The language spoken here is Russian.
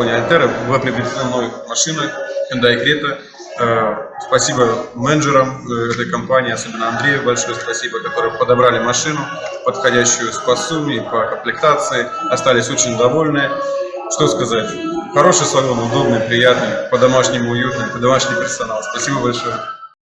Альтера была приобретена мной машина Hyundai Creta. Э, спасибо менеджерам э, этой компании, особенно Андрею большое спасибо, которые подобрали машину, подходящую по сумме, по комплектации, остались очень довольны. Что сказать? Хороший салон, удобный, приятный, по-домашнему уютный, по-домашний персонал. Спасибо большое.